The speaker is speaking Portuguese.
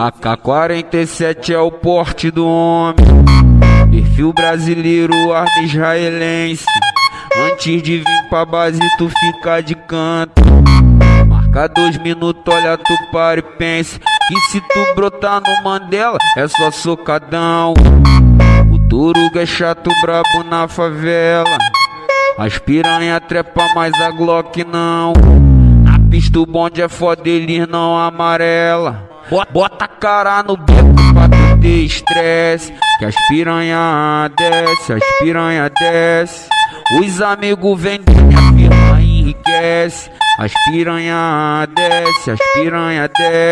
AK-47 é o porte do homem. Perfil brasileiro, arma israelense. Antes de vir pra base, tu fica de canto. Marca dois minutos, olha, tu para e pense. Que se tu brotar no Mandela, é só socadão. O Turuga é chato, brabo na favela. As piranha trepa, mas a Glock não. Pista bonde é foda, eles não amarela. Bota a cara no beco pra tu ter estresse. Que as piranha desce, as piranha desce. Os amigos vendem, a firma enriquece. As piranha desce, as piranha desce.